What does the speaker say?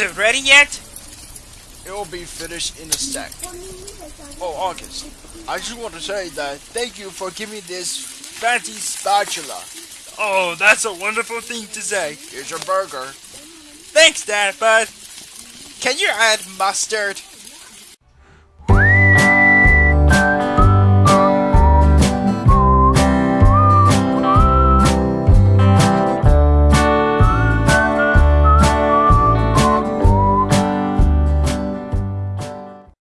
it ready yet? It'll be finished in a sec. Oh, August. I just want to say that thank you for giving me this fancy spatula. Oh, that's a wonderful thing to say. Here's your burger. Thanks, Dad, but Can you add mustard?